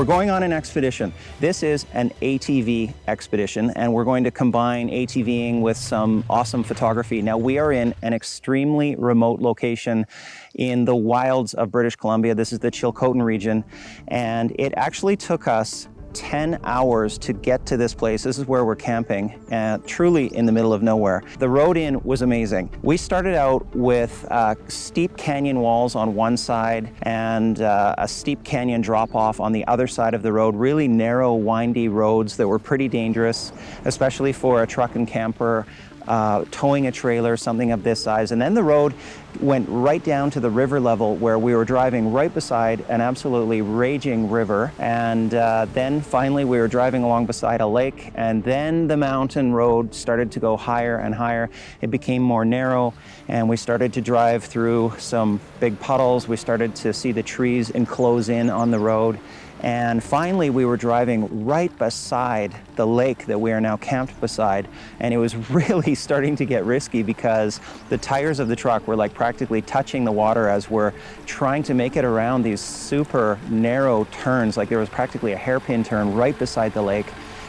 We're going on an expedition. This is an ATV expedition, and we're going to combine ATVing with some awesome photography. Now, we are in an extremely remote location in the wilds of British Columbia. This is the Chilcotin region, and it actually took us 10 hours to get to this place. This is where we're camping, uh, truly in the middle of nowhere. The road in was amazing. We started out with uh, steep canyon walls on one side and uh, a steep canyon drop off on the other side of the road, really narrow, windy roads that were pretty dangerous, especially for a truck and camper uh, towing a trailer, something of this size. And then the road went right down to the river level where we were driving right beside an absolutely raging river. And uh, then finally we were driving along beside a lake and then the mountain road started to go higher and higher. It became more narrow and we started to drive through some big puddles. We started to see the trees enclose in on the road. And finally, we were driving right beside the lake that we are now camped beside. And it was really starting to get risky because the tires of the truck were like practically touching the water as we're trying to make it around these super narrow turns. Like there was practically a hairpin turn right beside the lake.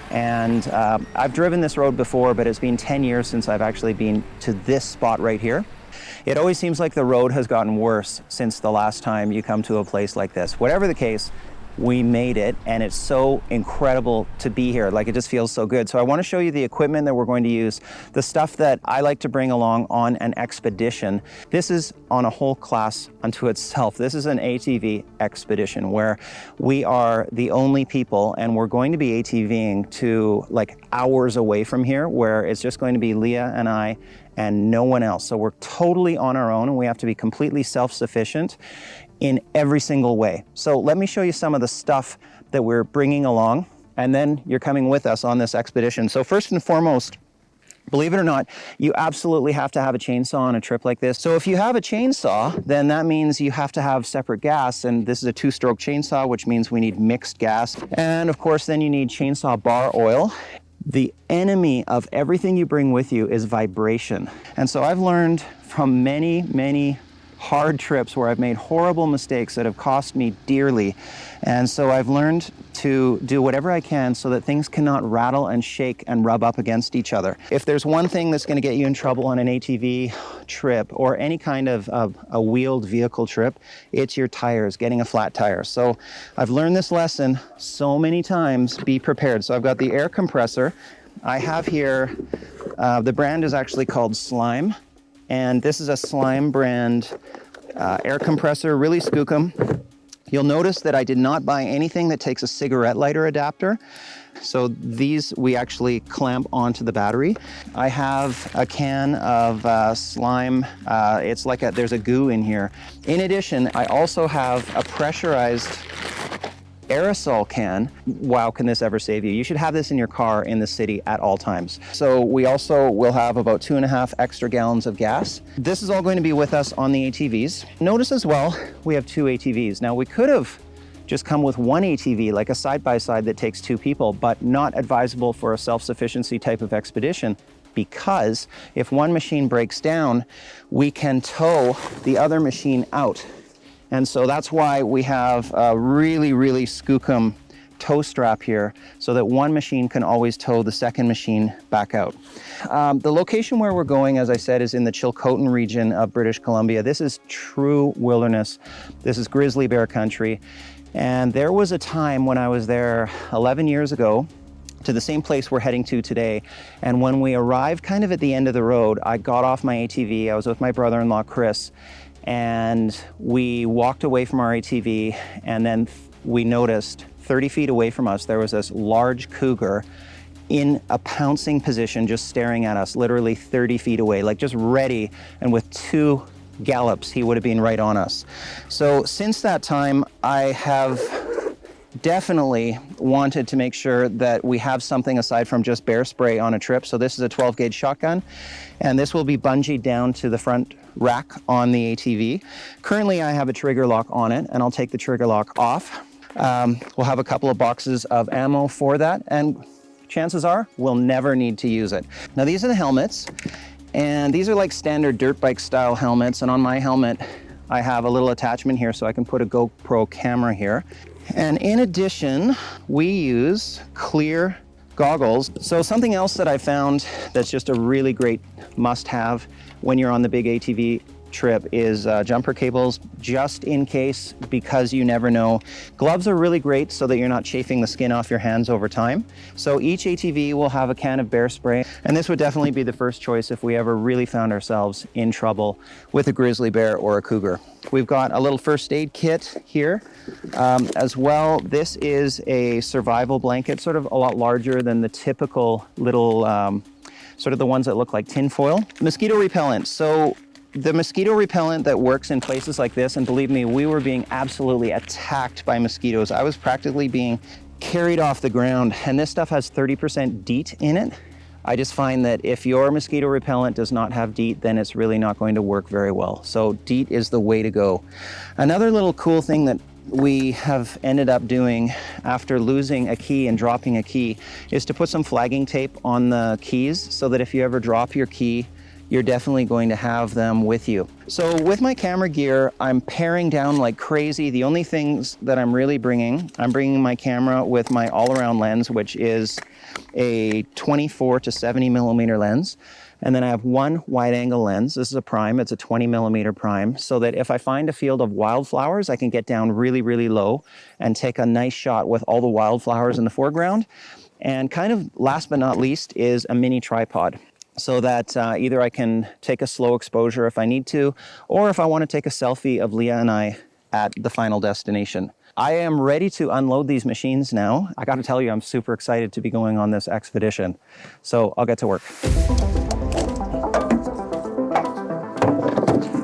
And uh, I've driven this road before, but it's been 10 years since I've actually been to this spot right here. It always seems like the road has gotten worse since the last time you come to a place like this. Whatever the case, we made it and it's so incredible to be here. Like it just feels so good. So I want to show you the equipment that we're going to use the stuff that I like to bring along on an expedition. This is on a whole class unto itself. This is an ATV expedition where we are the only people and we're going to be ATVing to like hours away from here where it's just going to be Leah and I and no one else. So we're totally on our own and we have to be completely self-sufficient in every single way. So let me show you some of the stuff that we're bringing along and then you're coming with us on this expedition. So first and foremost, Believe it or not, you absolutely have to have a chainsaw on a trip like this. So if you have a chainsaw, then that means you have to have separate gas. And this is a two-stroke chainsaw, which means we need mixed gas. And of course, then you need chainsaw bar oil. The enemy of everything you bring with you is vibration. And so I've learned from many, many hard trips where I've made horrible mistakes that have cost me dearly. And so I've learned to do whatever I can so that things cannot rattle and shake and rub up against each other. If there's one thing that's going to get you in trouble on an ATV trip or any kind of, a wheeled vehicle trip, it's your tires, getting a flat tire. So I've learned this lesson so many times, be prepared. So I've got the air compressor. I have here, uh, the brand is actually called Slime. And this is a Slime brand uh, air compressor, really skookum. You'll notice that I did not buy anything that takes a cigarette lighter adapter. So these we actually clamp onto the battery. I have a can of uh, slime. Uh, it's like a, there's a goo in here. In addition, I also have a pressurized aerosol can, wow, can this ever save you? You should have this in your car in the city at all times. So we also will have about two and a half extra gallons of gas. This is all going to be with us on the ATVs. Notice as well, we have two ATVs. Now we could have just come with one ATV, like a side-by-side -side that takes two people, but not advisable for a self-sufficiency type of expedition because if one machine breaks down, we can tow the other machine out and so that's why we have a really, really skookum tow strap here so that one machine can always tow the second machine back out. Um, the location where we're going, as I said, is in the Chilcotin region of British Columbia. This is true wilderness. This is grizzly bear country. And there was a time when I was there 11 years ago to the same place we're heading to today. And when we arrived kind of at the end of the road, I got off my ATV. I was with my brother-in-law, Chris, and we walked away from our ATV and then we noticed 30 feet away from us there was this large cougar in a pouncing position just staring at us literally 30 feet away like just ready and with two gallops he would have been right on us so since that time I have definitely wanted to make sure that we have something aside from just bear spray on a trip. So this is a 12 gauge shotgun and this will be bungeed down to the front rack on the ATV. Currently I have a trigger lock on it and I'll take the trigger lock off. Um, we'll have a couple of boxes of ammo for that and chances are we'll never need to use it. Now these are the helmets and these are like standard dirt bike style helmets and on my helmet I have a little attachment here so I can put a GoPro camera here. And in addition, we use clear goggles. So something else that I found that's just a really great must have when you're on the big ATV trip is uh, jumper cables just in case because you never know. Gloves are really great so that you're not chafing the skin off your hands over time. So each ATV will have a can of bear spray and this would definitely be the first choice if we ever really found ourselves in trouble with a grizzly bear or a cougar. We've got a little first aid kit here um, as well. This is a survival blanket, sort of a lot larger than the typical little um, sort of the ones that look like tinfoil. Mosquito repellent. So the mosquito repellent that works in places like this, and believe me, we were being absolutely attacked by mosquitoes. I was practically being carried off the ground, and this stuff has 30% DEET in it. I just find that if your mosquito repellent does not have DEET, then it's really not going to work very well. So DEET is the way to go. Another little cool thing that we have ended up doing after losing a key and dropping a key is to put some flagging tape on the keys so that if you ever drop your key you're definitely going to have them with you. So with my camera gear, I'm paring down like crazy. The only things that I'm really bringing, I'm bringing my camera with my all-around lens, which is a 24 to 70 millimeter lens. And then I have one wide angle lens. This is a prime, it's a 20 millimeter prime, so that if I find a field of wildflowers, I can get down really, really low and take a nice shot with all the wildflowers in the foreground. And kind of last but not least is a mini tripod so that uh, either I can take a slow exposure if I need to, or if I want to take a selfie of Leah and I at the final destination. I am ready to unload these machines now. I got to tell you, I'm super excited to be going on this expedition. So I'll get to work.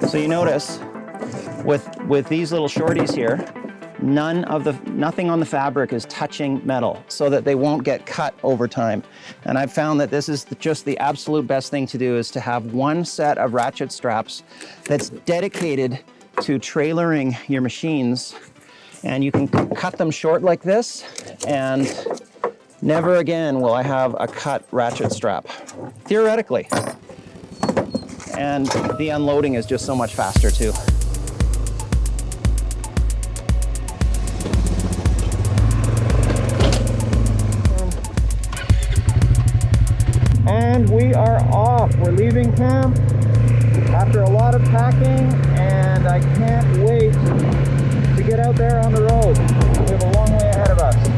So you notice with, with these little shorties here, none of the, nothing on the fabric is touching metal so that they won't get cut over time. And I've found that this is just the absolute best thing to do is to have one set of ratchet straps that's dedicated to trailering your machines. And you can cut them short like this and never again will I have a cut ratchet strap, theoretically. And the unloading is just so much faster too. And we are off. We're leaving camp after a lot of packing and I can't wait to get out there on the road. We have a long way ahead of us.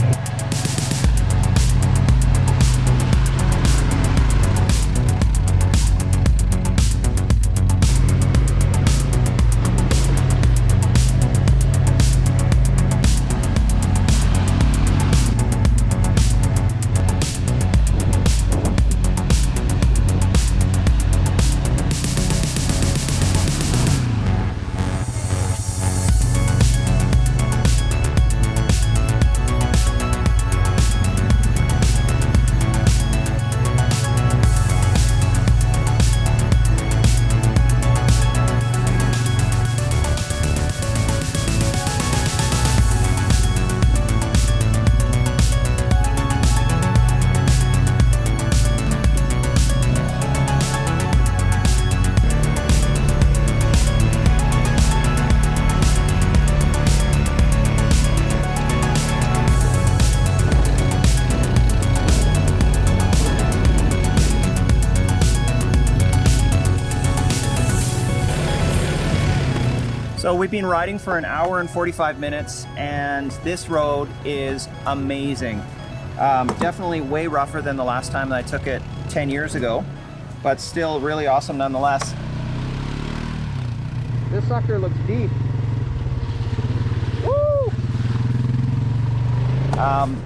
So we've been riding for an hour and 45 minutes and this road is amazing. Um, definitely way rougher than the last time that I took it 10 years ago, but still really awesome nonetheless. This sucker looks deep. Woo! Um,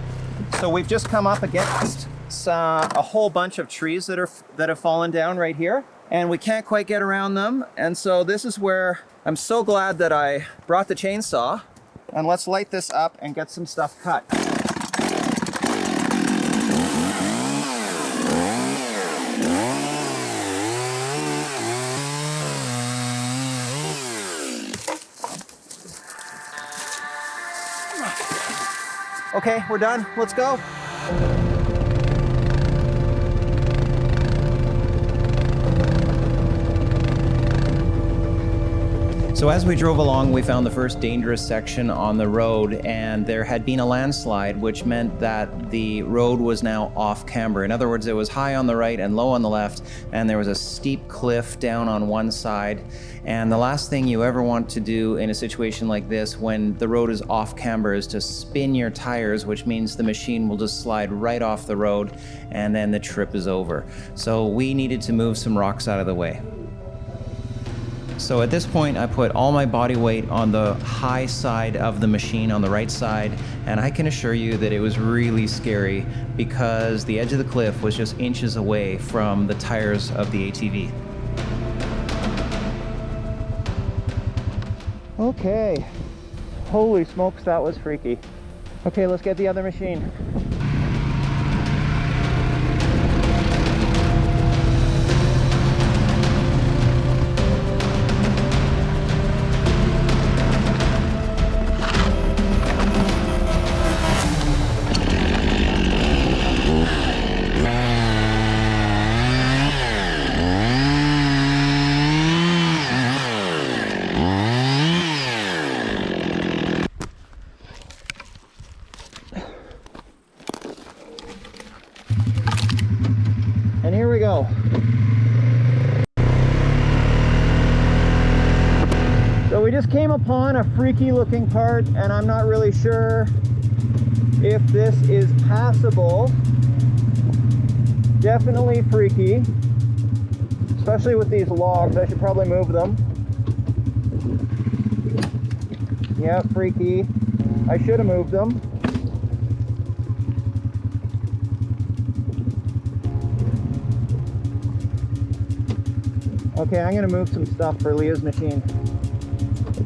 so we've just come up against a whole bunch of trees that are that have fallen down right here and we can't quite get around them. And so this is where I'm so glad that I brought the chainsaw and let's light this up and get some stuff cut. Okay, we're done. Let's go. So as we drove along, we found the first dangerous section on the road, and there had been a landslide, which meant that the road was now off camber. In other words, it was high on the right and low on the left, and there was a steep cliff down on one side. And the last thing you ever want to do in a situation like this when the road is off camber is to spin your tires, which means the machine will just slide right off the road and then the trip is over. So we needed to move some rocks out of the way. So at this point, I put all my body weight on the high side of the machine on the right side, and I can assure you that it was really scary because the edge of the cliff was just inches away from the tires of the ATV. Okay. Holy smokes, that was freaky. Okay, let's get the other machine. Just came upon a freaky looking part and I'm not really sure if this is passable. Definitely freaky, especially with these logs. I should probably move them. Yeah, freaky. I should have moved them. Okay, I'm gonna move some stuff for Leah's machine.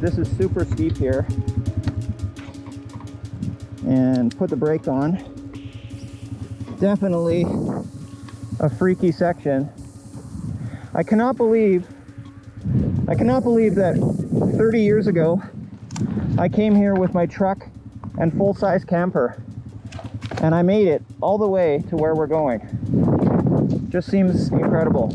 This is super steep here. And put the brake on. Definitely a freaky section. I cannot believe, I cannot believe that 30 years ago, I came here with my truck and full-size camper. And I made it all the way to where we're going. Just seems incredible.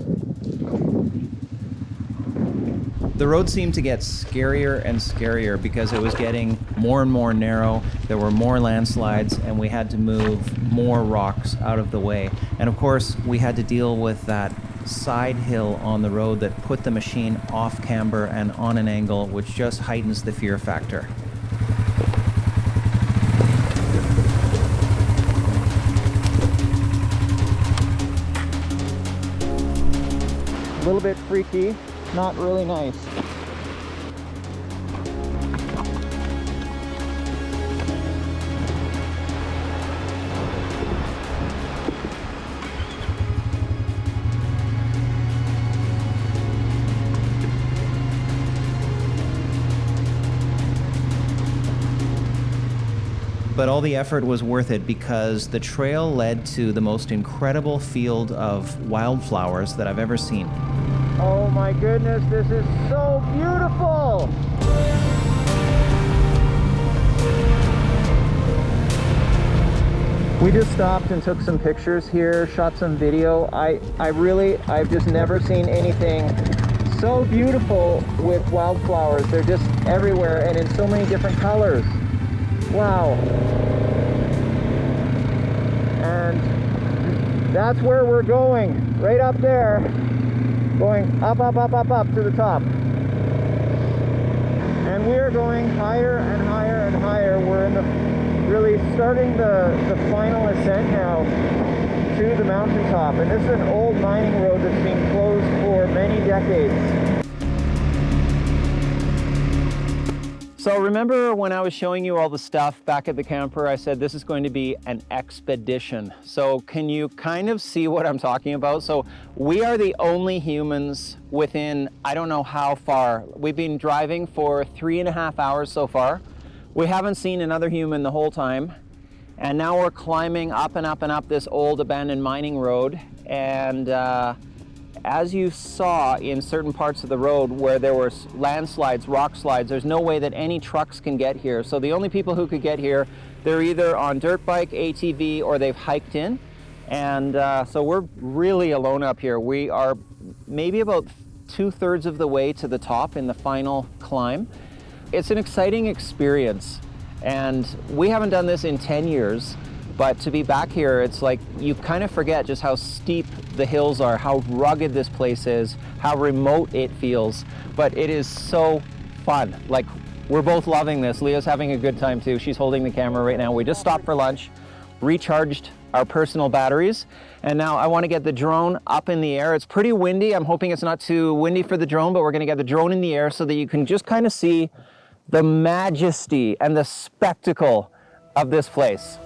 The road seemed to get scarier and scarier because it was getting more and more narrow. There were more landslides and we had to move more rocks out of the way. And of course, we had to deal with that side hill on the road that put the machine off camber and on an angle, which just heightens the fear factor. A little bit freaky, not really nice. But all the effort was worth it because the trail led to the most incredible field of wildflowers that I've ever seen. Oh my goodness, this is so beautiful! We just stopped and took some pictures here, shot some video. I, I really, I've just never seen anything so beautiful with wildflowers. They're just everywhere and in so many different colors. Wow. And that's where we're going, right up there going up, up, up, up, up to the top. And we're going higher and higher and higher. We're in the really starting the, the final ascent now to the mountaintop. And this is an old mining road that's been closed for many decades. So remember when I was showing you all the stuff back at the camper, I said this is going to be an expedition. So can you kind of see what I'm talking about? So we are the only humans within, I don't know how far. We've been driving for three and a half hours so far. We haven't seen another human the whole time. And now we're climbing up and up and up this old abandoned mining road. And uh, as you saw in certain parts of the road where there were landslides, rock slides, there's no way that any trucks can get here. So the only people who could get here, they're either on dirt bike, ATV, or they've hiked in. And uh, so we're really alone up here. We are maybe about two thirds of the way to the top in the final climb. It's an exciting experience. And we haven't done this in 10 years, but to be back here, it's like you kind of forget just how steep the hills are, how rugged this place is, how remote it feels. But it is so fun. Like we're both loving this. Leah's having a good time too. She's holding the camera right now. We just stopped for lunch, recharged our personal batteries, and now I want to get the drone up in the air. It's pretty windy. I'm hoping it's not too windy for the drone, but we're going to get the drone in the air so that you can just kind of see the majesty and the spectacle of this place.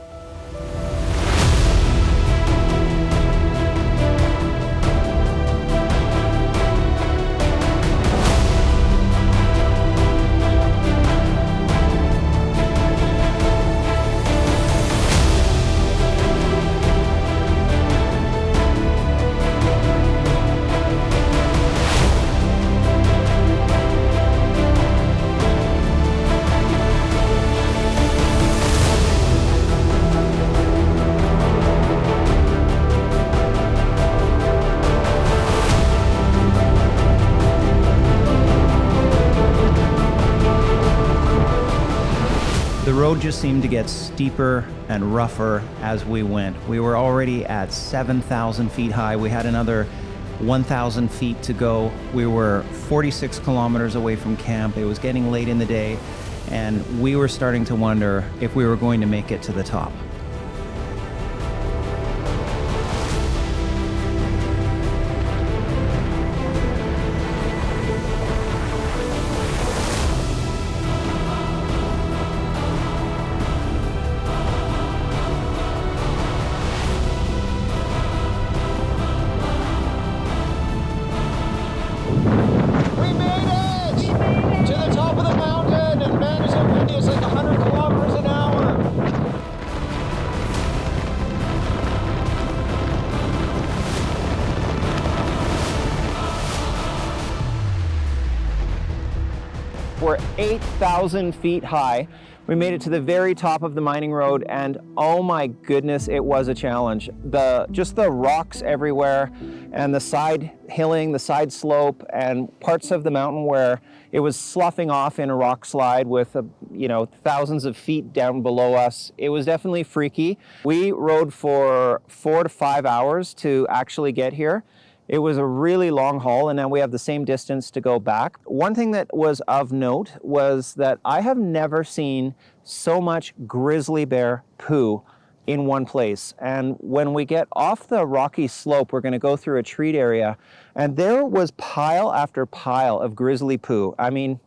Road just seemed to get steeper and rougher as we went. We were already at 7,000 feet high. We had another 1,000 feet to go. We were 46 kilometers away from camp. It was getting late in the day, and we were starting to wonder if we were going to make it to the top. 8,000 feet high. We made it to the very top of the mining road and oh my goodness, it was a challenge. The Just the rocks everywhere and the side hilling, the side slope and parts of the mountain where it was sloughing off in a rock slide with, a, you know, thousands of feet down below us. It was definitely freaky. We rode for four to five hours to actually get here. It was a really long haul and now we have the same distance to go back. One thing that was of note was that I have never seen so much grizzly bear poo in one place. And when we get off the rocky slope, we're gonna go through a treat area and there was pile after pile of grizzly poo. I mean,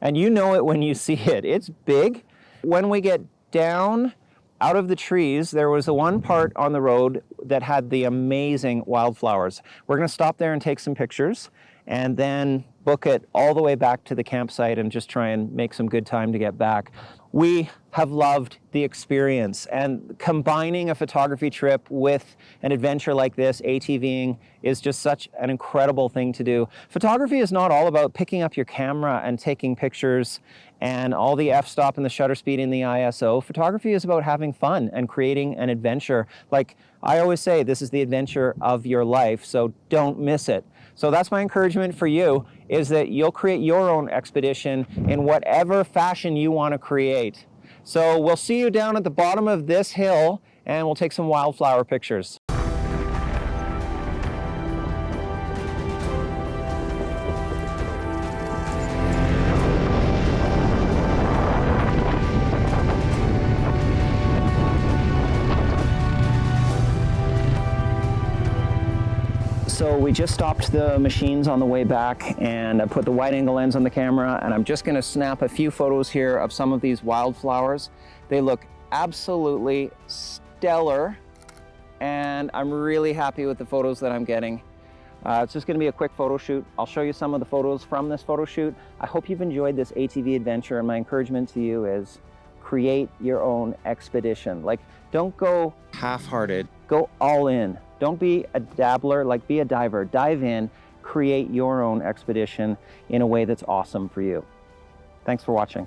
and you know it when you see it, it's big. When we get down out of the trees, there was the one part on the road that had the amazing wildflowers. We're gonna stop there and take some pictures and then book it all the way back to the campsite and just try and make some good time to get back. We have loved the experience and combining a photography trip with an adventure like this, ATVing, is just such an incredible thing to do. Photography is not all about picking up your camera and taking pictures and all the f-stop and the shutter speed in the ISO. Photography is about having fun and creating an adventure. Like I always say, this is the adventure of your life, so don't miss it. So that's my encouragement for you, is that you'll create your own expedition in whatever fashion you want to create. So we'll see you down at the bottom of this hill and we'll take some wildflower pictures. We just stopped the machines on the way back and I put the wide angle lens on the camera and I'm just gonna snap a few photos here of some of these wildflowers. They look absolutely stellar and I'm really happy with the photos that I'm getting. Uh, it's just gonna be a quick photo shoot. I'll show you some of the photos from this photo shoot. I hope you've enjoyed this ATV adventure and my encouragement to you is create your own expedition. Like don't go half-hearted, go all in. Don't be a dabbler, like be a diver. Dive in, create your own expedition in a way that's awesome for you. Thanks for watching.